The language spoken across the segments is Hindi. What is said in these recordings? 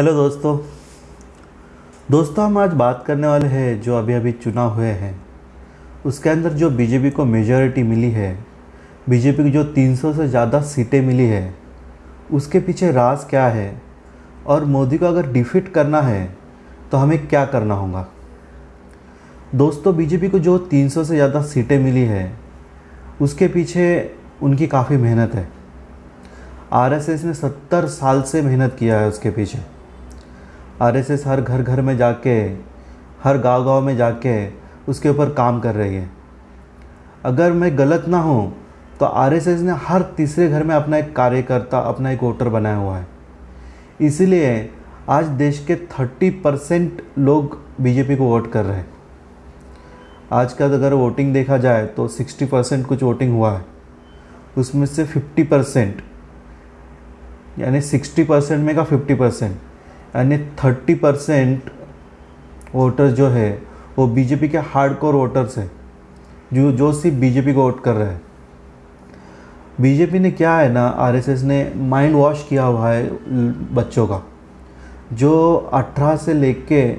हेलो दोस्तों। दोस्तों, हम आज बात करने वाले हैं जो अभी अभी चुनाव हुए हैं। उसके अंदर जो बीजेपी को मेजॉरिटी मिली है, बीजेपी की जो 300 से ज़्यादा सीटें मिली है, उसके पीछे राज क्या है और मोदी को अगर डिफीट करना है तो हमें क्या करना होगा? दोस्तों, बीजेपी को जो 300 से ज़्यादा सीटें मिली है, उसके पीछे उनकी काफ़ी मेहनत है। आरएसएस ने 70 साल से मेहनत किया है उसके पीछे। आरएसएस हर घर घर में जाके, हर गाँव गाँव में जाके उसके ऊपर काम कर रही है। अगर मैं गलत ना हूँ तो आरएसएस ने हर तीसरे घर में अपना एक कार्यकर्ता, अपना एक वोटर बनाया हुआ है। इसीलिए आज देश के 30 परसेंट लोग बीजेपी को वोट कर रहे हैं। आज का अगर वोटिंग देखा जाए तो 60 परसेंट कुछ वोटिंग हुआ है। उसमें से 50 परसेंट, यानी 60 परसेंट में का 50 परसेंट। यानी 30 परसेंट वोटर्स जो है, वो बीजेपी के हार्ड कोर वोटर्स है, जो जो सिर्फ़ बीजेपी को वोट कर रहे हैं। बीजेपी ने क्या है ना आरएसएस ने माइंड वॉश किया हुआ है बच्चों का। जो 18 से ले लेके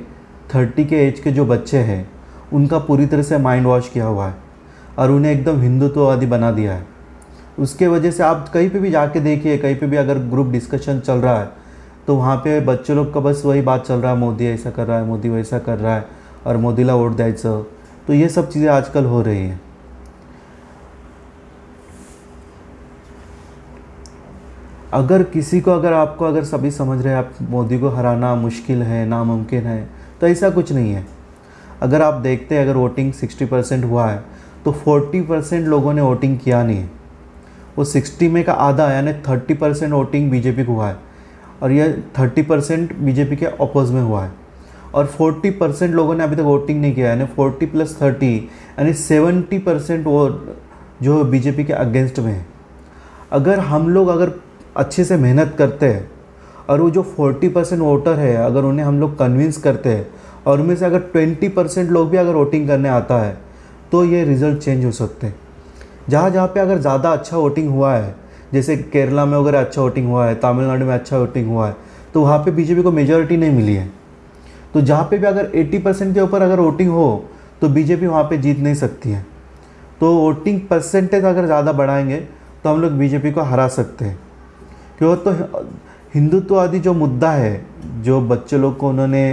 30 के एज के जो बच्चे हैं, उनका पूरी तरह से माइंड वॉश किया हुआ है और उन्हें एकदम हिंदुत्ववादी बना दिया है। उसके वजह से आप कहीं पे भी जाके देखिए, कहीं पे भी अगर ग्रुप डिस्कशन चल रहा है तो वहाँ पे बच्चे लोग का बस वही बात चल रहा है, मोदी ऐसा कर रहा है, मोदी वैसा कर रहा है और मोदीला वोट द्यायचं तो ये सब चीज़ें आजकल हो रही हैं। अगर किसी को, अगर आपको, अगर सभी समझ रहे हैं, आप मोदी को हराना मुश्किल है, नामुमकिन है तो ऐसा कुछ नहीं है। अगर आप देखते हैं, अगर वोटिंग 60 परसेंट हुआ है तो 40 परसेंट लोगों ने वोटिंग किया नहीं है। वो 60 में का आधा, यानी 30 परसेंट वोटिंग बीजेपी को हुआ है। और ये 30 परसेंट बीजेपी के अपोज में हुआ है। और 40 परसेंट लोगों ने अभी तक वोटिंग नहीं किया यानी 40 प्लस 30 यानी 70 परसेंट वो जो बीजेपी के अगेंस्ट में है। अगर हम लोग अगर अच्छे से मेहनत करते हैं और वो जो 40 परसेंट वोटर है, अगर उन्हें हम लोग कन्विंस करते हैं और उनमें से अगर 20 परसेंट लोग भी अगर वोटिंग करने आता है तो ये रिज़ल्ट चेंज हो सकते हैं। जहाँ जहाँ पे अगर ज़्यादा अच्छा वोटिंग हुआ है जैसे केरला में अगर अच्छा वोटिंग हुआ है, तमिलनाडु में अच्छा वोटिंग हुआ है तो वहाँ पे बीजेपी को मेजोरिटी नहीं मिली है। तो जहाँ पे भी अगर 80 परसेंट के ऊपर अगर वोटिंग हो तो बीजेपी वहाँ पे जीत नहीं सकती है। तो वोटिंग परसेंटेज अगर ज़्यादा बढ़ाएँगे तो हम लोग बीजेपी को हरा सकते हैं। क्यों? तो हिंदुत्ववादी जो मुद्दा है, जो बच्चे लोग को उन्होंने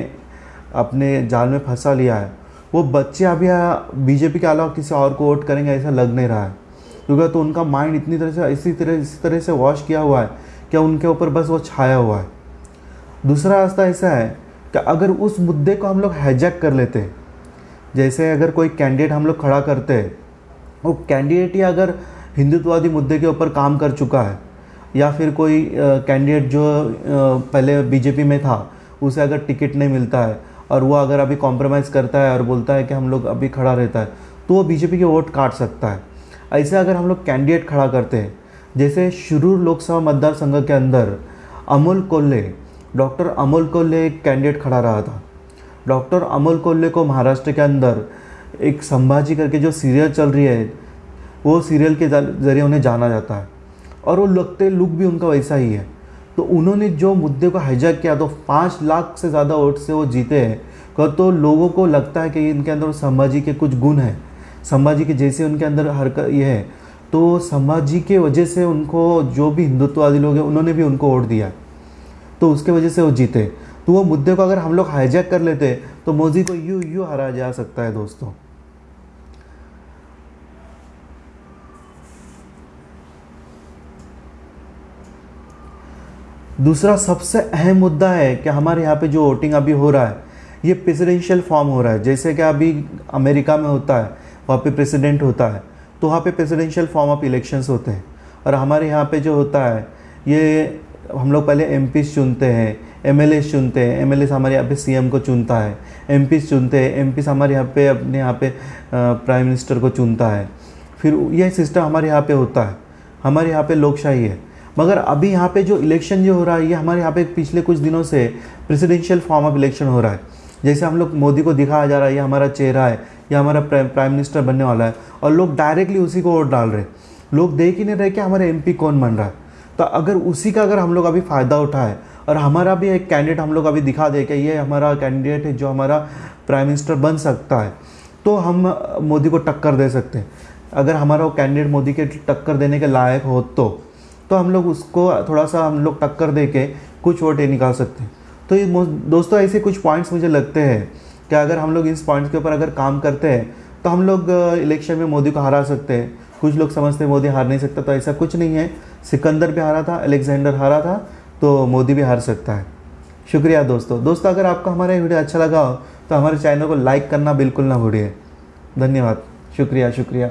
अपने जाल में फंसा लिया है, वो बच्चे अभी बीजेपी के अलावा किसी और को वोट करेंगे ऐसा लग नहीं रहा है। क्योंकि तो उनका माइंड इतनी तरह से इसी तरह इसी तरह से वॉश किया हुआ है कि उनके ऊपर बस वो छाया हुआ है। दूसरा रास्ता ऐसा है कि अगर उस मुद्दे को हम लोग हैजैक कर लेते हैं जैसे अगर कोई कैंडिडेट हम लोग खड़ा करते हैं वो कैंडिडेट ही अगर हिंदुत्ववादी मुद्दे के ऊपर काम कर चुका है या फिर कोई कैंडिडेट जो आ, पहले बीजेपी में था उसे अगर टिकट नहीं मिलता है और वो अगर अभी कॉम्प्रोमाइज़ करता है और बोलता है कि हम लोग अभी खड़ा रहता है तो वो बीजेपी के वोट काट सकता है। ऐसे अगर हम लोग कैंडिडेट खड़ा करते हैं, जैसे शुरू लोकसभा मतदार संघ के अंदर अमोल कोल्ले डॉक्टर अमोल कोल्ले एक कैंडिडेट खड़ा रहा था। डॉक्टर अमोल कोल्ले को महाराष्ट्र के अंदर एक संभाजी करके जो सीरियल चल रही है, वो सीरियल के ज़रिए उन्हें जाना जाता है। और वो लगते लुक भी उनका वैसा ही है। तो उन्होंने जो मुद्दे को हाईजैक किया तो पाँच लाख से ज़्यादा वोट से वो जीते हैं। तो लोगों को लगता है कि इनके अंदर संभाजी के कुछ गुण हैं। संभाजी के जैसे उनके अंदर हरकत ये है। तो संभाजी के वजह से उनको जो भी हिंदुत्ववादी लोग हैं, उन्होंने भी उनको वोट दिया। तो उसके वजह से वो जीते। तो वो मुद्दे को अगर हम लोग हाईजैक कर लेते तो मोदी को यू यू हरा जा सकता है दोस्तों। दूसरा सबसे अहम मुद्दा है कि हमारे यहाँ पे जो वोटिंग अभी हो रहा है, ये प्रेसिडेंशियल फॉर्म हो रहा है। जैसे कि अभी अमेरिका में होता है वहाँ पे प्रेसिडेंट होता है तो वहाँ पे प्रेसिडेंशियल फॉर्म ऑफ़ इलेक्शंस होते हैं। और हमारे यहाँ पे जो होता है, ये हम लोग पहले एम चुनते हैं एम चुनते हैं एम हमारे यहाँ पे सीएम को चुनता है एम चुनते हैं एम हमारे यहाँ पे अपने यहाँ पे प्राइम मिनिस्टर को चुनता है। फिर यह सिस्टम हमारे यहाँ पे होता है, हमारे यहाँ पे लोकशाही है। मगर अभी यहाँ पे जो इलेक्शन जो हो रहा है, ये हमारे यहाँ पे पिछले कुछ दिनों से प्रेसिडेंशियल फॉर्म ऑफ़ इलेक्शन हो रहा है। जैसे हम लोग मोदी को दिखाया जा रहा है, ये हमारा चेहरा है ये हमारा प्राइम मिनिस्टर बनने वाला है। और लोग डायरेक्टली उसी को वोट डाल रहे लोग देख ही नहीं रहे कि हमारे एम कौन बन रहा है। तो अगर उसी का अगर हम लोग अभी फ़ायदा उठाए, और हमारा भी एक कैंडिडेट हम लोग अभी दिखा दे कि ये हमारा कैंडिडेट है जो हमारा प्राइम मिनिस्टर बन सकता है तो हम मोदी को टक्कर दे सकते हैं। अगर हमारा वो कैंडिडेट मोदी के टक्कर देने के लायक हो तो तो हम लोग उसको थोड़ा सा हम लोग टक्कर दे के कुछ वोट निकाल सकते हैं। तो ये दोस्तों ऐसे कुछ पॉइंट्स मुझे लगते हैं कि अगर हम लोग इस पॉइंट्स के ऊपर अगर काम करते हैं तो हम लोग इलेक्शन में मोदी को हरा सकते हैं। कुछ लोग समझते हैं मोदी हार नहीं सकता तो ऐसा कुछ नहीं है। सिकंदर भी हारा था, अलेक्जेंडर हारा था तो मोदी भी हार सकता है। शुक्रिया दोस्तों। दोस्तों, अगर आपका हमारा ये वीडियो अच्छा लगा हो तो हमारे चैनल को लाइक करना बिल्कुल ना भूलिए। धन्यवाद। शुक्रिया शुक्रिया।